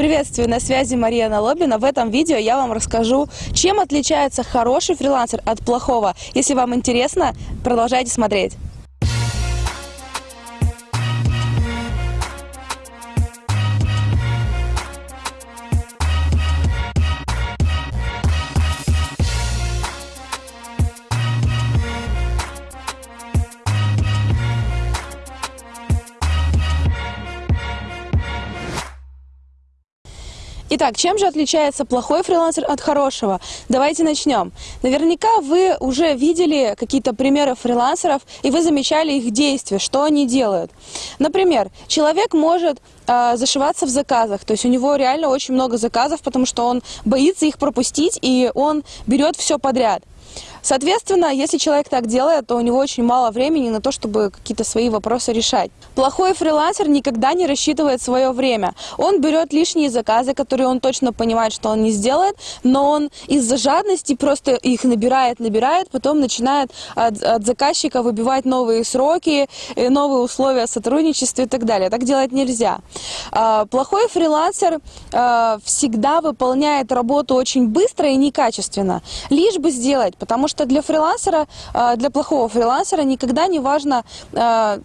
Приветствую, на связи Мария Налобина. В этом видео я вам расскажу, чем отличается хороший фрилансер от плохого. Если вам интересно, продолжайте смотреть. Итак, чем же отличается плохой фрилансер от хорошего? Давайте начнем. Наверняка вы уже видели какие-то примеры фрилансеров, и вы замечали их действия, что они делают. Например, человек может э, зашиваться в заказах, то есть у него реально очень много заказов, потому что он боится их пропустить, и он берет все подряд. Соответственно, если человек так делает, то у него очень мало времени на то, чтобы какие-то свои вопросы решать. Плохой фрилансер никогда не рассчитывает свое время. Он берет лишние заказы, которые он точно понимает, что он не сделает, но он из-за жадности просто их набирает, набирает, потом начинает от, от заказчика выбивать новые сроки, э, новые условия сотрудничества и так далее. Так делать нельзя. А, плохой фрилансер а, всегда выполняет работу очень быстро и некачественно, лишь бы сделать, потому что для фрилансера, а, для плохого фрилансера никогда не важно а,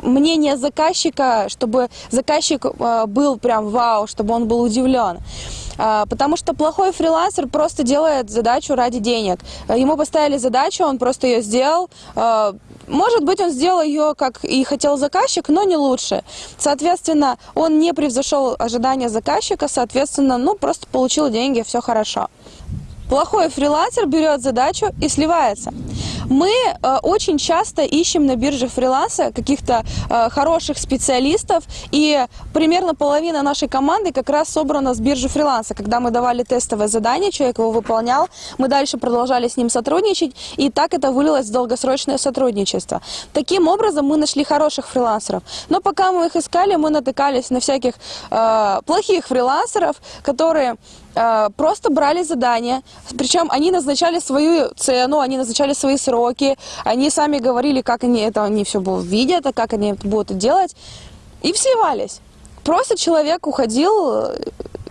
мнение заказчика, чтобы заказчик а, был прям вау, чтобы он был удивлен. Потому что плохой фрилансер просто делает задачу ради денег. Ему поставили задачу, он просто ее сделал. Может быть, он сделал ее, как и хотел заказчик, но не лучше. Соответственно, он не превзошел ожидания заказчика, соответственно, ну, просто получил деньги, все хорошо. Плохой фрилансер берет задачу и сливается. Мы э, очень часто ищем на бирже фриланса каких-то э, хороших специалистов, и примерно половина нашей команды как раз собрана с биржи фриланса. Когда мы давали тестовое задание, человек его выполнял, мы дальше продолжали с ним сотрудничать, и так это вылилось в долгосрочное сотрудничество. Таким образом, мы нашли хороших фрилансеров. Но пока мы их искали, мы натыкались на всяких э, плохих фрилансеров, которые Э, просто брали задания, причем они назначали свою цену, они назначали свои сроки, они сами говорили, как они это они все видят, а как они это будут делать, и все вались. Просто человек уходил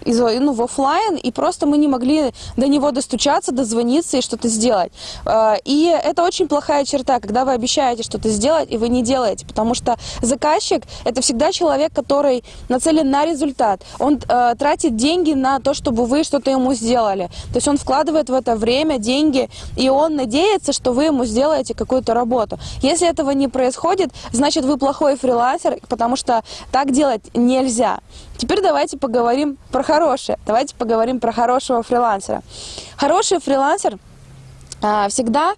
из, ну, в офлайн, и просто мы не могли до него достучаться, дозвониться и что-то сделать. А, и это очень плохая черта, когда вы обещаете что-то сделать, и вы не делаете, потому что заказчик – это всегда человек, который нацелен на результат. Он э, тратит деньги на то, чтобы вы что-то ему сделали. То есть он вкладывает в это время, деньги, и он надеется, что вы ему сделаете какую-то работу. Если этого не происходит, значит вы плохой фрилансер, потому что так делать нельзя. Теперь давайте поговорим про хорошее. Давайте поговорим про хорошего фрилансера. Хороший фрилансер а, всегда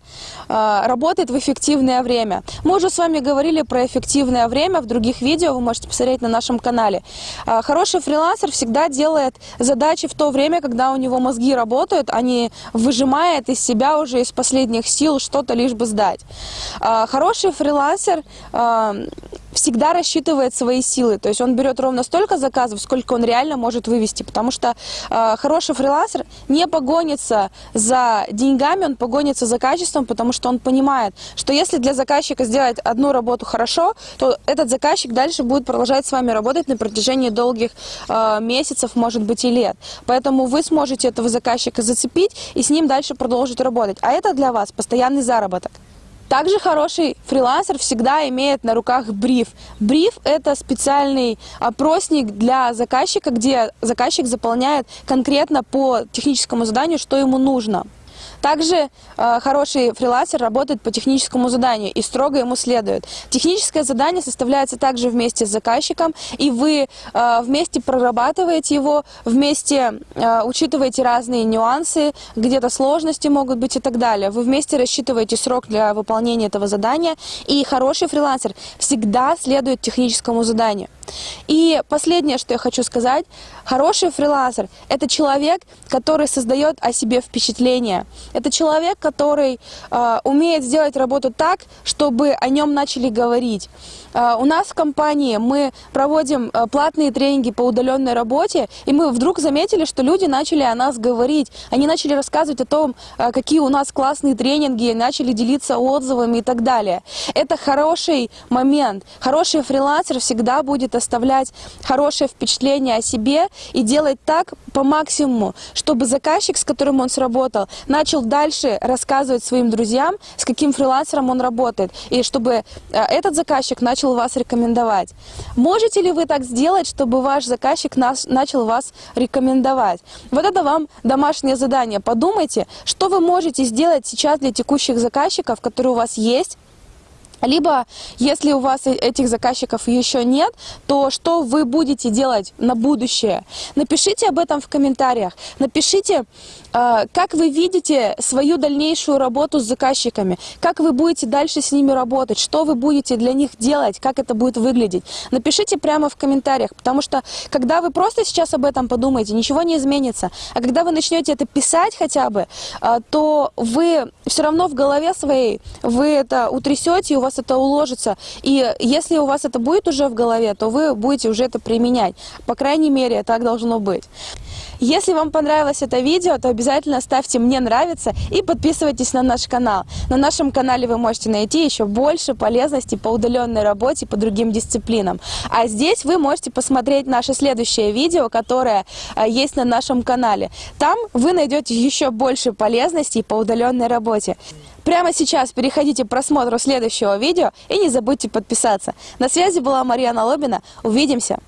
а, работает в эффективное время. Мы уже с вами говорили про эффективное время в других видео, вы можете посмотреть на нашем канале. А, хороший фрилансер всегда делает задачи в то время, когда у него мозги работают, а не выжимает из себя уже из последних сил что-то лишь бы сдать. Хороший фрилансер всегда рассчитывает свои силы. То есть он берет ровно столько заказов, сколько он реально может вывести. Потому что э, хороший фрилансер не погонится за деньгами, он погонится за качеством, потому что он понимает, что если для заказчика сделать одну работу хорошо, то этот заказчик дальше будет продолжать с вами работать на протяжении долгих э, месяцев, может быть и лет. Поэтому вы сможете этого заказчика зацепить и с ним дальше продолжить работать. А это для вас постоянный заработок. Также хороший фрилансер всегда имеет на руках бриф. Бриф – это специальный опросник для заказчика, где заказчик заполняет конкретно по техническому заданию, что ему нужно. Также э, хороший фрилансер работает по техническому заданию и строго ему следует. Техническое задание составляется также вместе с заказчиком, и вы э, вместе прорабатываете его, вместе э, учитываете разные нюансы, где-то сложности могут быть и так далее. Вы вместе рассчитываете срок для выполнения этого задания, и хороший фрилансер всегда следует техническому заданию. И последнее, что я хочу сказать, хороший фрилансер – это человек, который создает о себе впечатление – Это человек, который э, умеет сделать работу так, чтобы о нем начали говорить. Э, у нас в компании мы проводим э, платные тренинги по удаленной работе, и мы вдруг заметили, что люди начали о нас говорить. Они начали рассказывать о том, э, какие у нас классные тренинги, начали делиться отзывами и так далее. Это хороший момент. Хороший фрилансер всегда будет оставлять хорошее впечатление о себе и делать так по максимуму, чтобы заказчик, с которым он сработал, начал дальше рассказывать своим друзьям, с каким фрилансером он работает, и чтобы э, этот заказчик начал вас рекомендовать. Можете ли вы так сделать, чтобы ваш заказчик нас, начал вас рекомендовать? Вот это вам домашнее задание. Подумайте, что вы можете сделать сейчас для текущих заказчиков, которые у вас есть, либо, если у вас э- этих заказчиков еще нет, то что вы будете делать на будущее? Напишите об этом в комментариях. Напишите, э, как вы видите свою дальнейшую работу с заказчиками, как вы будете дальше с ними работать, что вы будете для них делать, как это будет выглядеть. Напишите прямо в комментариях, потому что когда вы просто сейчас об этом подумаете, ничего не изменится. А когда вы начнете это писать хотя бы, э, то вы все равно в голове своей, вы это утрясете, и у вас это уложится. И если у вас это будет уже в голове, то вы будете уже это применять. По крайней мере, так должно быть. Если вам понравилось это видео, то обязательно ставьте «Мне нравится» и подписывайтесь на наш канал. На нашем канале вы можете найти еще больше полезностей по удаленной работе по другим дисциплинам. А здесь вы можете посмотреть наше следующее видео, которое э, есть на нашем канале. Там вы найдете еще больше полезностей по удаленной работе. Прямо сейчас переходите к просмотру следующего видео и не забудьте подписаться. На связи была Марьяна Лобина. Увидимся!